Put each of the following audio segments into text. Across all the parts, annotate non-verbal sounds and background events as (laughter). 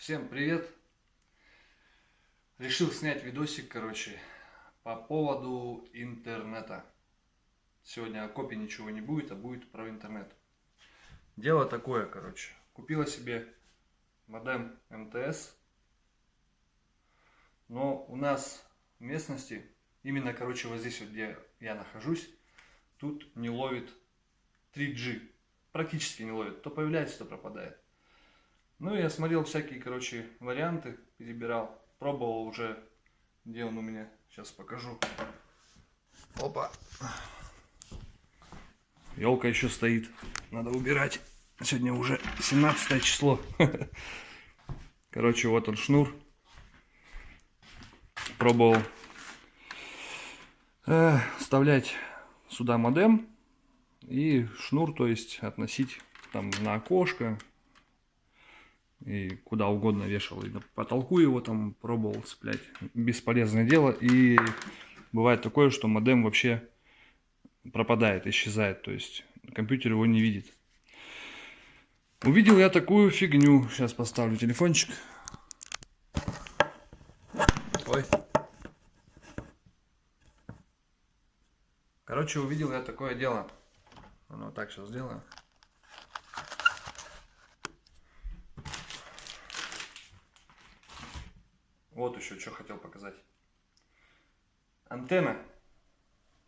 Всем привет! Решил снять видосик, короче, по поводу интернета. Сегодня о копии ничего не будет, а будет про интернет. Дело такое, короче. Купила себе модем МТС. Но у нас в местности, именно, короче, вот здесь вот, где я нахожусь, тут не ловит 3G. Практически не ловит. То появляется, то пропадает. Ну, я смотрел всякие, короче, варианты, перебирал. Пробовал уже, где он у меня. Сейчас покажу. Опа. Елка еще стоит. Надо убирать. Сегодня уже 17 число. (laughs) Короче, вот он шнур. Пробовал э, вставлять сюда модем и шнур, то есть относить там на окошко и куда угодно вешал. И на потолку его там пробовал цеплять. Бесполезное дело. И бывает такое, что модем вообще пропадает, исчезает. То есть компьютер его не видит. Увидел я такую фигню. Сейчас поставлю телефончик. Ой. Короче, увидел я такое дело. Ну, так сейчас сделаю. Вот еще что хотел показать. Антенна.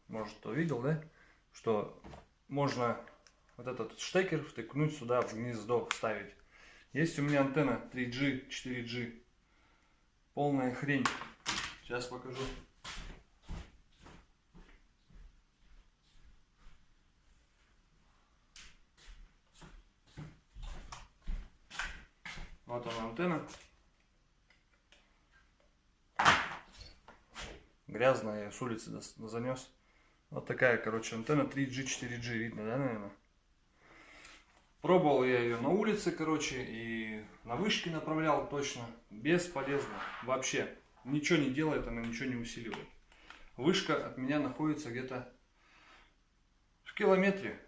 Может, кто видел, да? Что можно вот этот штекер втыкнуть сюда в гнездо, вставить. Есть у меня антенна 3G, 4G. Полная хрень. Сейчас покажу. Вот она антенна. Грязная, я с улицы занес. Вот такая, короче, антенна 3G, 4G, видно, да, наверное? Пробовал я ее на улице, короче, и на вышке направлял точно. Бесполезно. Вообще. Ничего не делает, она ничего не усиливает. Вышка от меня находится где-то в километре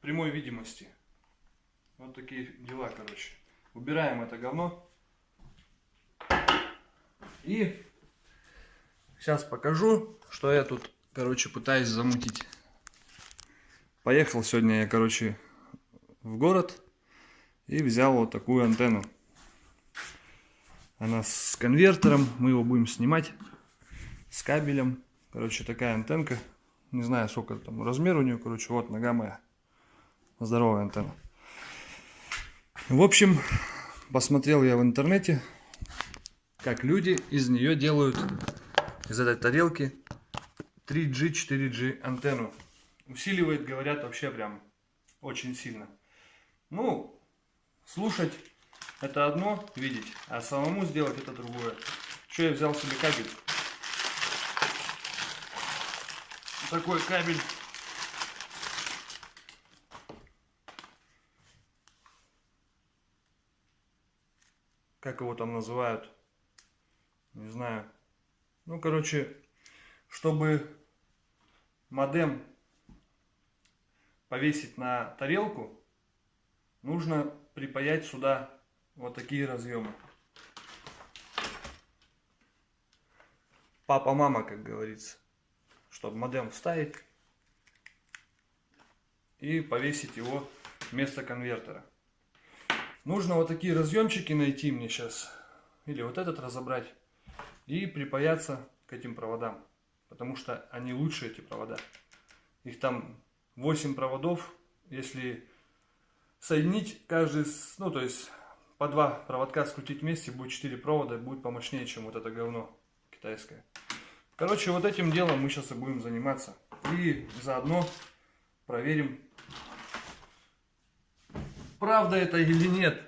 прямой видимости. Вот такие дела, короче. Убираем это говно. И Сейчас покажу, что я тут, короче, пытаюсь замутить. Поехал сегодня я, короче, в город и взял вот такую антенну. Она с конвертером, мы его будем снимать с кабелем. Короче, такая антенка. Не знаю, сколько там размер у нее, короче, вот нога моя. Здоровая антенна. В общем, посмотрел я в интернете, как люди из нее делают из этой тарелки 3G, 4G антенну. Усиливает, говорят, вообще прям очень сильно. Ну, слушать это одно, видеть, а самому сделать это другое. Что я взял себе кабель. Такой кабель. Как его там называют? Не знаю. Ну, короче, чтобы модем повесить на тарелку, нужно припаять сюда вот такие разъемы. Папа-мама, как говорится. Чтобы модем вставить и повесить его вместо конвертера. Нужно вот такие разъемчики найти мне сейчас. Или вот этот разобрать и припаяться к этим проводам, потому что они лучше, эти провода. Их там 8 проводов, если соединить каждый, ну то есть по два проводка скрутить вместе, будет 4 провода, будет помощнее, чем вот это говно китайское. Короче, вот этим делом мы сейчас и будем заниматься. И заодно проверим, правда это или нет.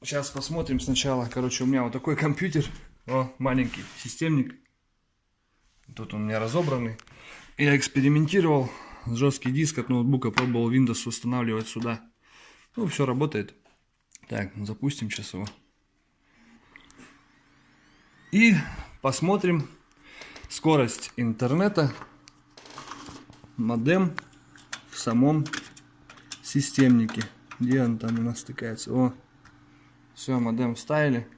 Сейчас посмотрим сначала. Короче, у меня вот такой компьютер. О, маленький системник. Тут он у меня разобранный. Я экспериментировал. Жесткий диск от ноутбука пробовал Windows устанавливать сюда. Ну, все работает. Так, запустим сейчас его. И посмотрим скорость интернета. Модем в самом системнике. Где он там у нас стыкается? О, все, модем вставили.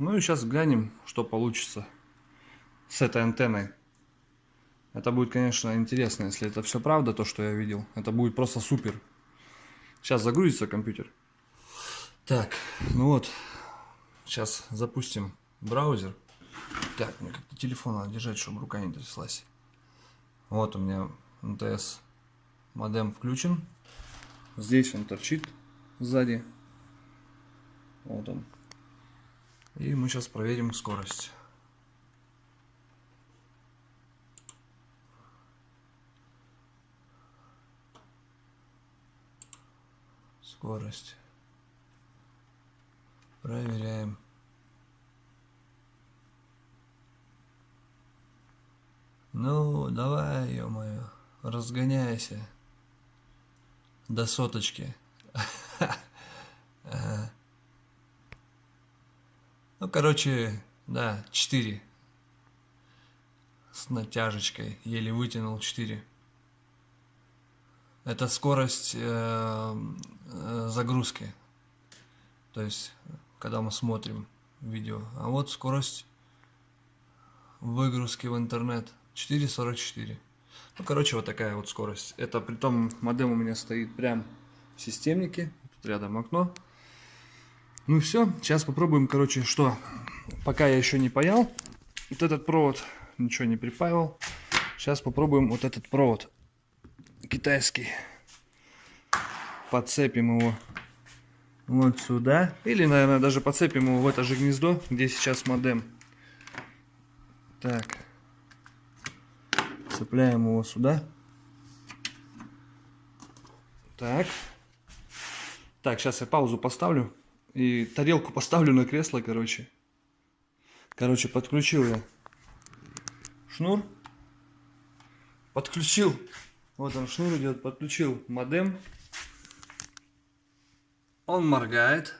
Ну и сейчас глянем, что получится с этой антенной. Это будет, конечно, интересно, если это все правда, то, что я видел. Это будет просто супер. Сейчас загрузится компьютер. Так, ну вот. Сейчас запустим браузер. Так, мне как-то телефон надо держать, чтобы рука не тряслась. Вот у меня МТС модем включен. Здесь он торчит сзади. Вот он. И мы сейчас проверим скорость. Скорость. Проверяем. Ну, давай, ё-моё, разгоняйся до соточки. (laughs) (laughs) Ну, короче, да, 4. С натяжечкой. Еле вытянул 4. Это скорость э, э, загрузки. То есть, когда мы смотрим видео. А вот скорость выгрузки в интернет 4.44. Ну, короче, вот такая вот скорость. Это при том модем у меня стоит прям в системнике. Рядом окно. Ну все, сейчас попробуем, короче, что. Пока я еще не паял вот этот провод, ничего не припаивал. Сейчас попробуем вот этот провод китайский. Подцепим его вот сюда. Или, наверное, даже подцепим его в это же гнездо, где сейчас модем. Так. Цепляем его сюда. Так. Так, сейчас я паузу поставлю. И тарелку поставлю на кресло, короче. Короче, подключил я шнур. Подключил. Вот он шнур идет. Подключил модем. Он моргает.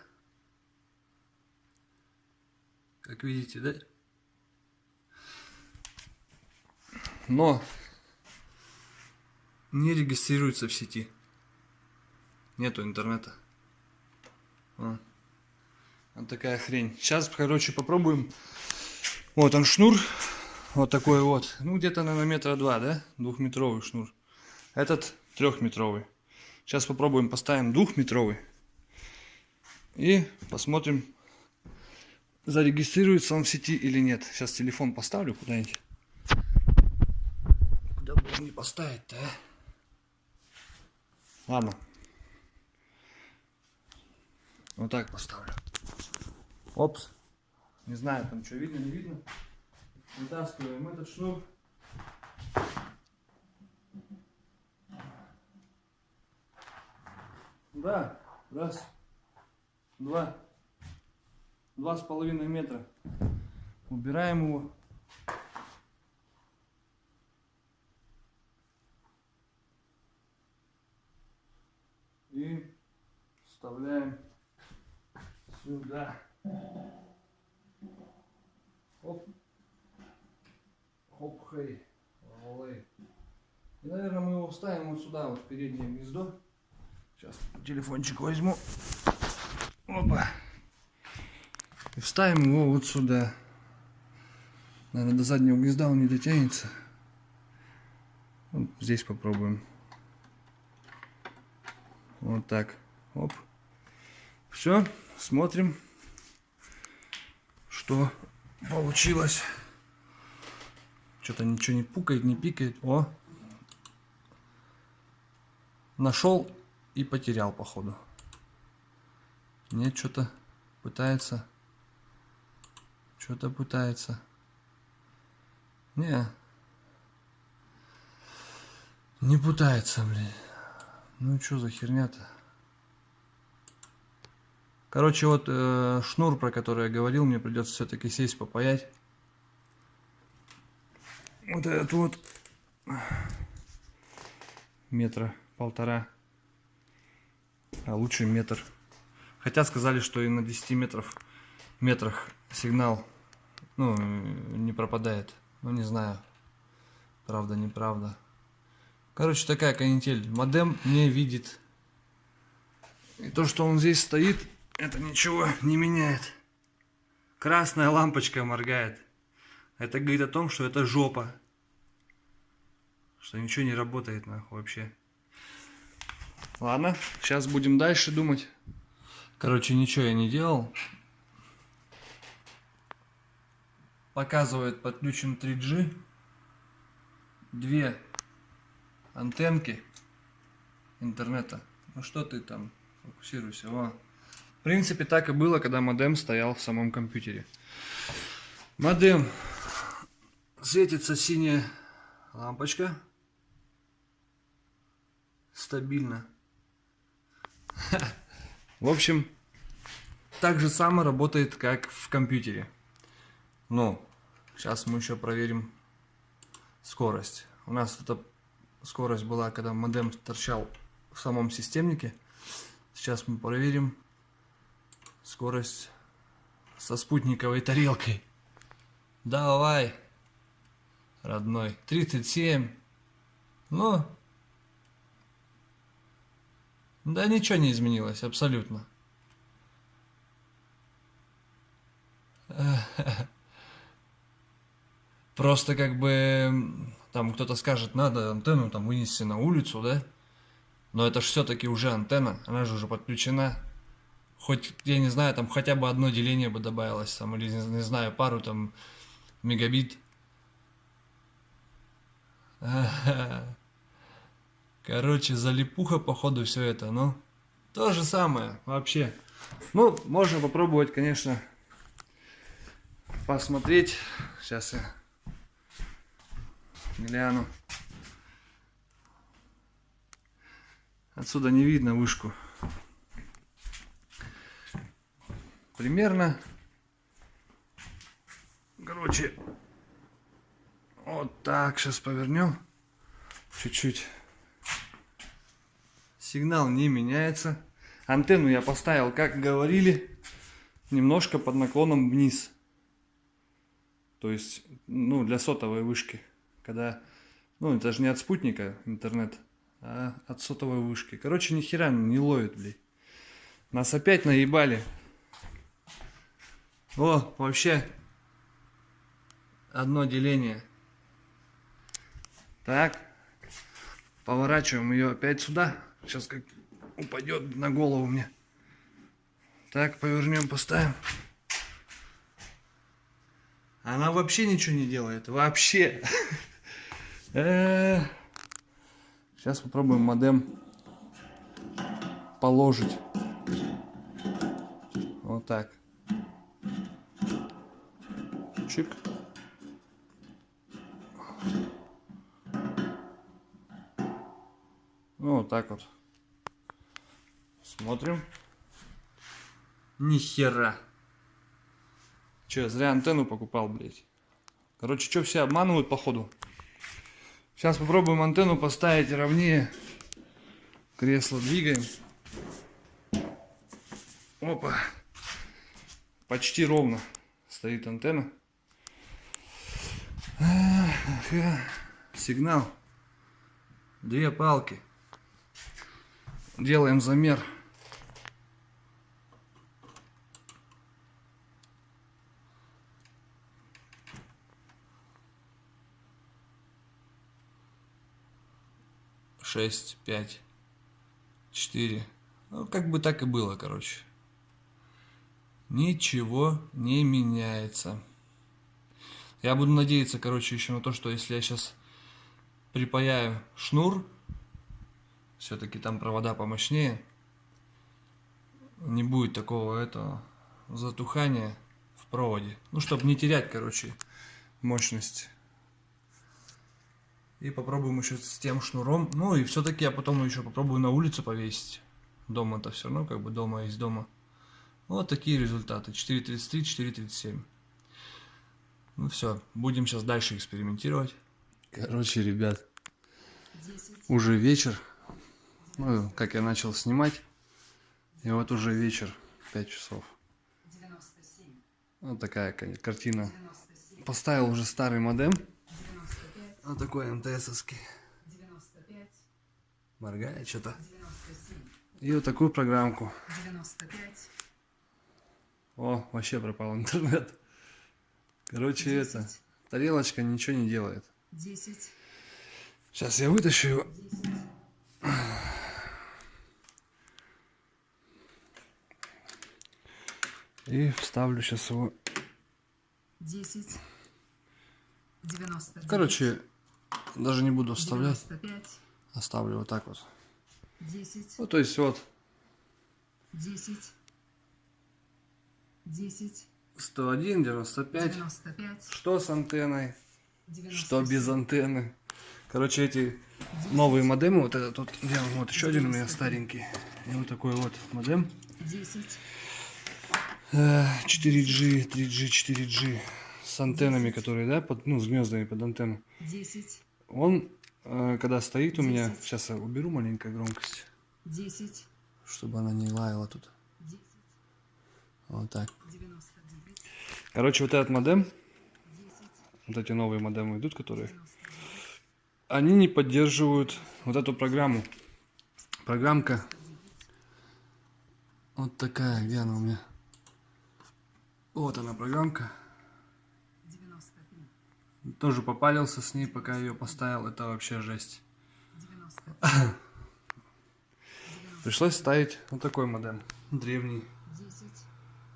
Как видите, да? Но не регистрируется в сети. Нету интернета. Вот. Вот такая хрень. Сейчас, короче, попробуем. Вот он шнур. Вот такой вот. Ну, где-то, наверное, метра два, да? Двухметровый шнур. Этот трехметровый. Сейчас попробуем поставим двухметровый. И посмотрим, зарегистрируется он в сети или нет. Сейчас телефон поставлю куда-нибудь. Куда бы мне поставить-то, а? Ладно. Вот так поставлю. Опс. Не знаю, там что видно, не видно. Вытаскиваем этот шнур. Да, раз, два, два с половиной метра. Убираем его. И вставляем сюда. Оп. Хоп, хей. И, наверное, мы его вставим вот сюда, вот в переднее гнездо. Сейчас телефончик возьму. Опа. И вставим его вот сюда. Наверное, до заднего гнезда он не дотянется. Вот здесь попробуем. Вот так. Оп. Все, смотрим, что получилось. Что-то ничего не пукает, не пикает. О! Нашел и потерял, походу. Нет, что-то пытается. Что-то пытается. Не. Не пытается, блин. Ну что за херня-то? Короче, вот э, шнур, про который я говорил, мне придется все-таки сесть попаять. Вот этот вот метра полтора, а лучше метр. Хотя сказали, что и на 10 метров метрах сигнал ну, не пропадает. Ну не знаю, правда, неправда. Короче, такая канитель. Модем не видит. И то, что он здесь стоит, это ничего не меняет. Красная лампочка моргает. Это говорит о том, что это жопа. Что ничего не работает нахуй вообще. Ладно, сейчас будем дальше думать. Короче, ничего я не делал. Показывает подключен 3G. Две антенки интернета. Ну что ты там, фокусируйся. Во. В принципе, так и было, когда модем стоял в самом компьютере. Модем. Светится синяя лампочка. Стабильно. В общем, так же само работает, как в компьютере. Ну, сейчас мы еще проверим скорость. У нас эта скорость была, когда модем торчал в самом системнике. Сейчас мы проверим скорость со спутниковой тарелкой. Давай, родной. 37. Ну, да ничего не изменилось, абсолютно. (laughs) Просто как бы там кто-то скажет, надо антенну там вынести на улицу, да? Но это же все-таки уже антенна, она же уже подключена. Хоть, я не знаю, там хотя бы одно деление бы добавилось, там, или, не, не знаю, пару там мегабит. (laughs) Короче, залипуха, походу, все это, ну, то же самое, вообще. Ну, можно попробовать, конечно, посмотреть. Сейчас я гляну. Отсюда не видно вышку. Примерно. Короче, вот так сейчас повернем. Чуть-чуть. Сигнал не меняется. Антенну я поставил, как говорили, немножко под наклоном вниз. То есть, ну, для сотовой вышки. Когда, ну, это же не от спутника интернет, а от сотовой вышки. Короче, ни хера не ловит, блядь. Нас опять наебали. О, вообще, одно деление. Так, поворачиваем ее опять сюда. Сейчас как упадет на голову мне. Так, повернем, поставим. Она вообще ничего не делает. Вообще. Сейчас (laughs) э, попробуем модем положить. Вот так. Чик. Ну, вот так вот. Смотрим. Ни хера. Че, зря антенну покупал, блядь. Короче, что все обманывают, походу. Сейчас попробуем антенну поставить ровнее. Кресло двигаем. Опа. Почти ровно стоит антенна. Сигнал. Две палки. Делаем замер. Шесть, пять, четыре. Ну, как бы так и было, короче. Ничего не меняется. Я буду надеяться, короче, еще на то, что если я сейчас припаяю шнур все-таки там провода помощнее. Не будет такого этого затухания в проводе. Ну, чтобы не терять, короче, мощность. И попробуем еще с тем шнуром. Ну и все-таки я потом еще попробую на улицу повесить. Дома-то все равно, как бы дома есть дома. Вот такие результаты. 4.33, 4.37. Ну все, будем сейчас дальше экспериментировать. Короче, ребят, уже вечер. Ну, как я начал снимать. И вот уже вечер, 5 часов. 97. Вот такая картина. 97. Поставил уже старый модем. 95. Вот такой МТСовский. 95. Моргает что-то. 97, И вот такую программку. 95, О, вообще пропал интернет. Короче, это, 10, тарелочка ничего не делает. 10, Сейчас я вытащу его. 10, И вставлю сейчас его. 10, 99, Короче, даже не буду вставлять. 95, Оставлю вот так вот. 10, Ну, то есть вот 10, 10, 101, 95. 95, Что с антенной, 97, что без антенны. Короче, эти новые модемы, вот этот вот, вот еще один у меня старенький. И вот такой вот модем. 10, Э, 4G, 3G, 4G с антеннами, которые, да, под, ну, с гнездами под антенну. 10, Он, э, когда стоит у меня, сейчас я уберу маленькую громкость, 10, чтобы она не лаяла тут. 10, Вот так. 99, Короче, вот этот модем, 10, вот эти новые модемы идут, которые, 99, они не поддерживают вот эту программу. Программка вот такая, где она у меня? Вот она программка. 93, Тоже попалился с ней, пока ее поставил. Это вообще жесть. 90, (coughs) Пришлось ставить вот такой модем. Древний.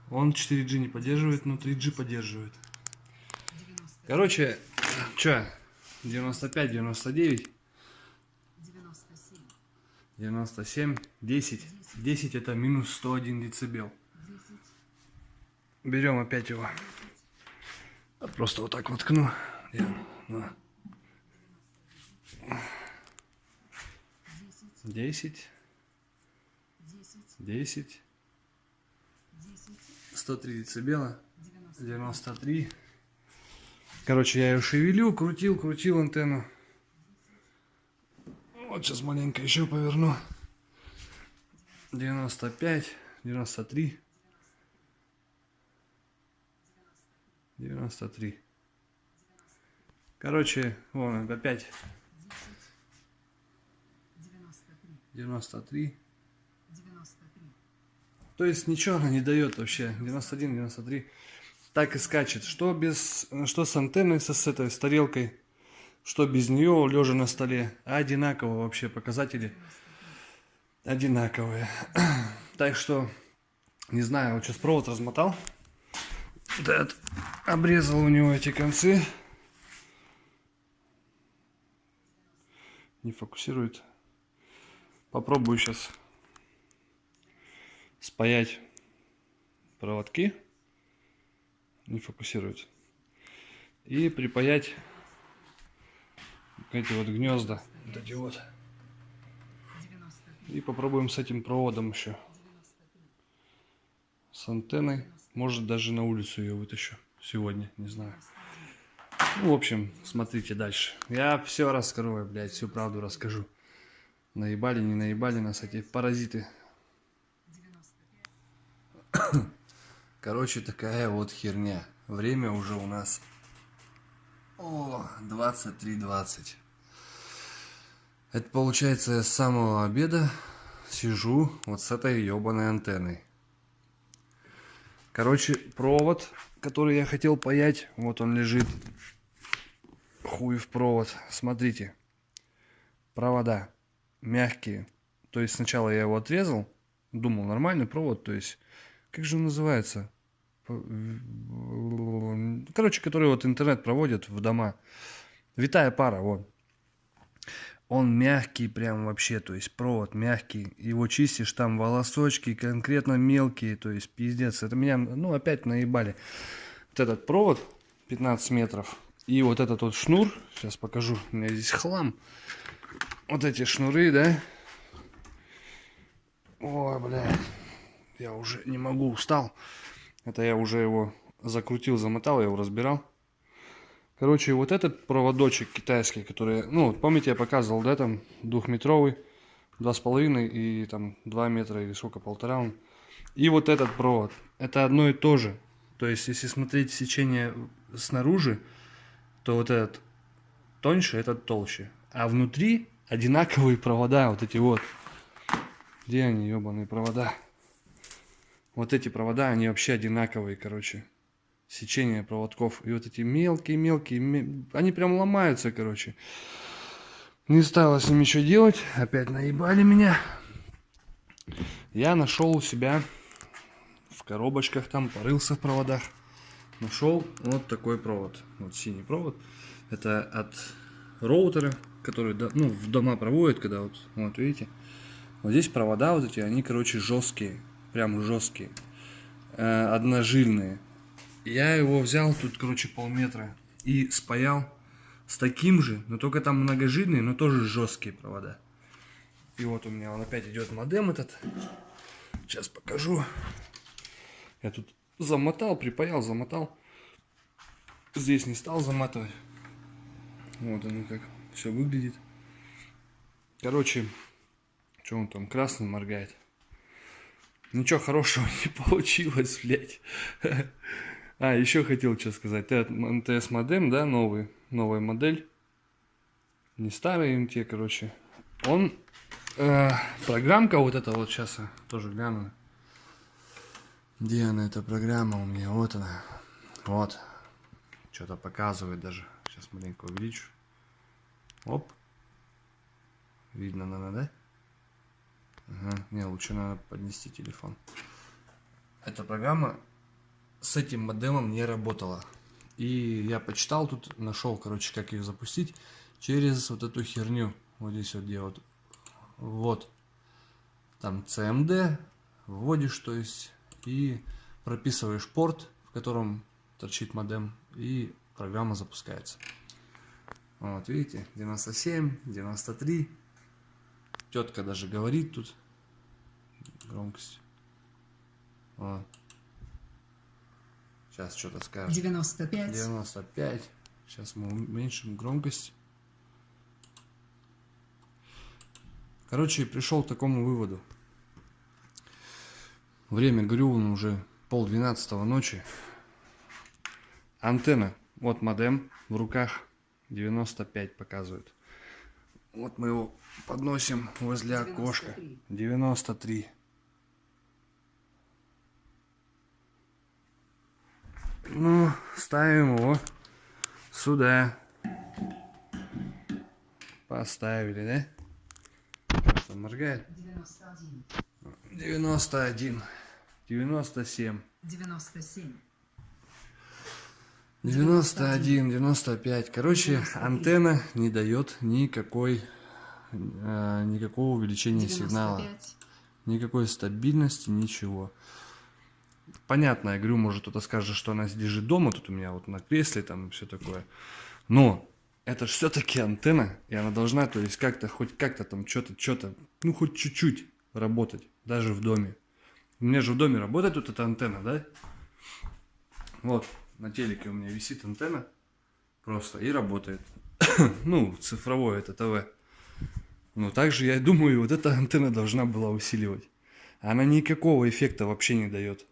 10, Он 4G не поддерживает, но 3G поддерживает. 90, Короче, чё? 95, 99, 97, 97, 10. 10 это минус 101 децибел. 10, Берем опять его. Просто вот так воткну. Я. 10, 10, 10, 10, 103 децибела, 90, 93. Короче, я ее шевелю, крутил, крутил антенну. Вот сейчас маленько еще поверну. 95, 93. 93. Короче, вон опять 93, 93. 93, То есть ничего она не дает вообще. 91, 93. Так и скачет. Что без, что с антенной, со, с этой, с тарелкой, что без нее, лежа на столе. Одинаково вообще показатели. Одинаковые. (clears throat) Так что, не знаю, вот сейчас провод размотал. Этот, обрезал у него эти концы. Не фокусирует. Попробую сейчас спаять проводки. Не фокусирует. И припаять эти вот гнезда. Вот эти вот. 93, И попробуем с этим проводом еще. 93, С антенной. Может даже на улицу ее вытащу. Сегодня, не знаю. Ну, в общем, смотрите дальше. Я все раскрою, блядь, всю правду расскажу. Наебали, не наебали нас эти паразиты. 95, Короче, такая вот херня. Время уже у нас... О, 23.20. Это получается я с самого обеда сижу вот с этой ебаной антенной. Короче, провод, который я хотел паять, вот он лежит. Хуй в провод. Смотрите. Провода мягкие. То есть сначала я его отрезал. Думал, нормальный провод. То есть, как же он называется? Короче, который вот интернет проводит в дома. Витая пара, вот. Он мягкий прям вообще, то есть провод мягкий. Его чистишь, там волосочки конкретно мелкие, то есть пиздец. Это меня, ну, опять наебали. Вот этот провод 15 метров. И вот этот вот шнур, сейчас покажу, у меня здесь хлам. Вот эти шнуры, да? Ой, блядь, я уже не могу, устал. Это я уже его закрутил, замотал, я его разбирал. Короче, вот этот проводочек китайский, который, ну, помните, я показывал, да, там, двухметровый, два с половиной и там два метра или сколько, полтора он. И вот этот провод, это одно и то же. То есть, если смотреть сечение снаружи, то вот этот тоньше, этот толще. А внутри одинаковые провода, вот эти вот. Где они, ебаные провода? Вот эти провода, они вообще одинаковые, короче. Сечение проводков. И вот эти мелкие-мелкие, ме- они прям ломаются, короче. Не стало с ними ничего делать. Опять наебали меня. Я нашел у себя в коробочках, там порылся в проводах. Нашел вот такой провод. Вот синий провод. Это от роутера, который ну, в дома проводят, когда вот, вот видите. Вот здесь провода вот эти, они, короче, жесткие. Прям жесткие. Э, одножильные. Я его взял тут, короче, полметра и спаял с таким же, но только там многожильные, но тоже жесткие провода. И вот у меня он опять идет модем этот. Сейчас покажу. Я тут замотал, припаял, замотал. Здесь не стал заматывать. Вот оно как все выглядит. Короче, что он там красным моргает? Ничего хорошего (laughs) не получилось, блядь. А, еще хотел что сказать. МТС модем, да, новый, новая модель. Не старый МТ, короче. Он, э, программка вот эта вот, сейчас я тоже гляну. Где она, эта программа у меня? Вот она. Вот. Что-то показывает даже. Сейчас маленько увеличу. Оп. Видно, надо, да? Ага. Не, лучше надо поднести телефон. Эта программа с этим модемом не работала. И я почитал тут, нашел, короче, как их запустить через вот эту херню. Вот здесь вот где вот. Вот. Там CMD. Вводишь, то есть, и прописываешь порт, в котором торчит модем, и программа запускается. Вот, видите, 97, 93. Тетка даже говорит тут громкость. Вот. Сейчас что-то скажет. 95, 95. Сейчас мы уменьшим громкость. Короче, пришел к такому выводу. Время, говорю, вон уже пол двенадцатого ночи. Антенна. Вот модем в руках. 95 показывает. Вот мы его подносим возле окошка. 93. 93. Ну, ставим его сюда. Поставили, да? Что, моргает? 91, 91. 97. 97, 91, 95. Короче, 93. антенна не дает никакой, э, никакого увеличения сигнала. 95, Никакой стабильности, ничего. Понятно, я говорю, может кто-то скажет, что она лежит дома, тут у меня вот на кресле там все такое. Но это же все-таки антенна, и она должна, то есть как-то, хоть как-то там что-то, что-то, ну хоть чуть-чуть работать, даже в доме. У меня же в доме работает вот эта антенна, да? Вот, на телеке у меня висит антенна просто и работает. (coughs) ну, цифровое это ТВ. Но также, я думаю, вот эта антенна должна была усиливать. Она никакого эффекта вообще не дает.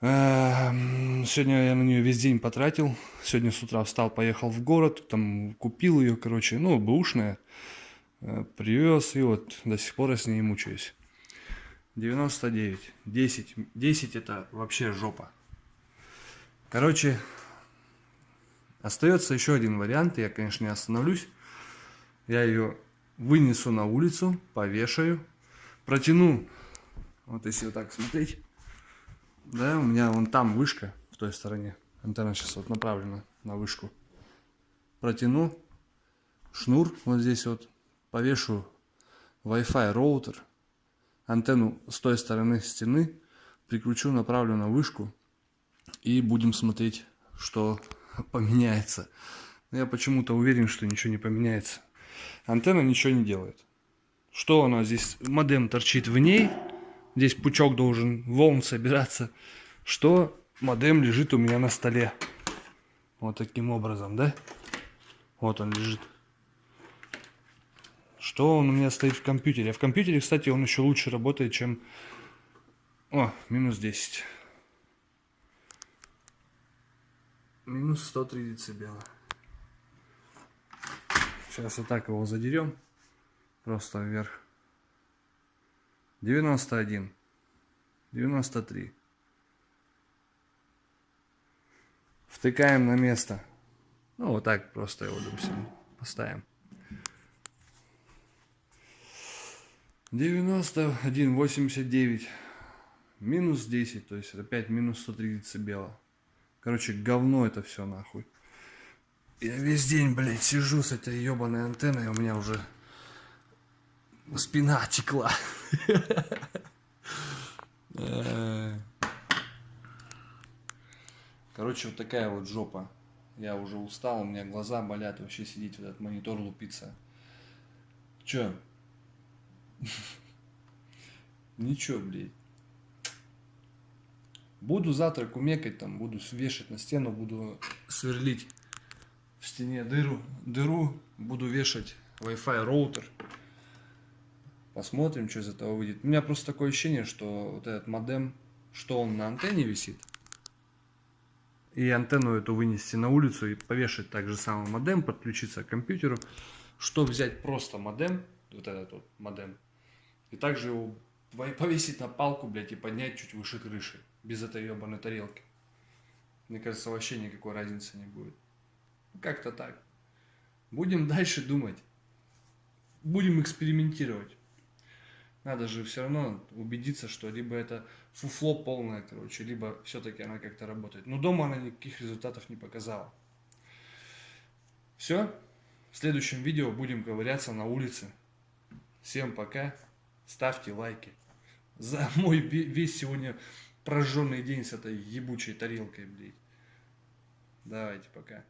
Эм, Сегодня я на нее весь день потратил. Сегодня с утра встал, поехал в город, там купил ее, короче, ну, бэушная. Э, Привез, и вот до сих пор я с ней мучаюсь. 99, 10, 10 это вообще жопа. Короче, остается еще один вариант, я, конечно, не остановлюсь. Я ее вынесу на улицу, повешаю, протяну, вот если вот так смотреть, да, у меня вон там вышка в той стороне, антенна сейчас вот направлена на вышку, протяну шнур вот здесь вот, повешу Wi-Fi роутер, антенну с той стороны стены, прикручу, направлю на вышку и будем смотреть, что поменяется. Я почему-то уверен, что ничего не поменяется. Антенна ничего не делает. Что она здесь? Модем торчит в ней. Здесь пучок должен волн собираться. Что модем лежит у меня на столе. Вот таким образом, да? Вот он лежит. Что он у меня стоит в компьютере? А в компьютере, кстати, он еще лучше работает, чем... О, минус 10. Минус 103 децибела. Сейчас вот так его задерем. Просто вверх. 91. 93. Втыкаем на место. Ну, вот так просто его, допустим, поставим. 91, 89. Минус 10, то есть опять минус 130 децибела. Короче, говно это все нахуй. Я весь день, блядь, сижу с этой ебаной антенной, у меня уже спина текла. Короче, вот такая вот жопа. Я уже устал, у меня глаза болят, вообще сидеть в этот монитор лупиться. Чё? (laughs) Ничего, блядь. Буду завтра кумекать там, буду вешать на стену, буду сверлить в стене дыру, дыру, буду вешать Wi-Fi роутер. Посмотрим, что из этого выйдет. У меня просто такое ощущение, что вот этот модем, что он на антенне висит, и антенну эту вынести на улицу и повешать так же самый модем, подключиться к компьютеру, что взять просто модем, вот этот вот модем, и также его повесить на палку, блядь, и поднять чуть выше крыши, без этой ебаной тарелки. Мне кажется, вообще никакой разницы не будет. Как-то так. Будем дальше думать. Будем экспериментировать. Надо же все равно убедиться, что либо это фуфло полное, короче, либо все-таки она как-то работает. Но дома она никаких результатов не показала. Все. В следующем видео будем ковыряться на улице. Всем пока. Ставьте лайки. За мой весь сегодня прожженный день с этой ебучей тарелкой, блядь. Давайте, пока.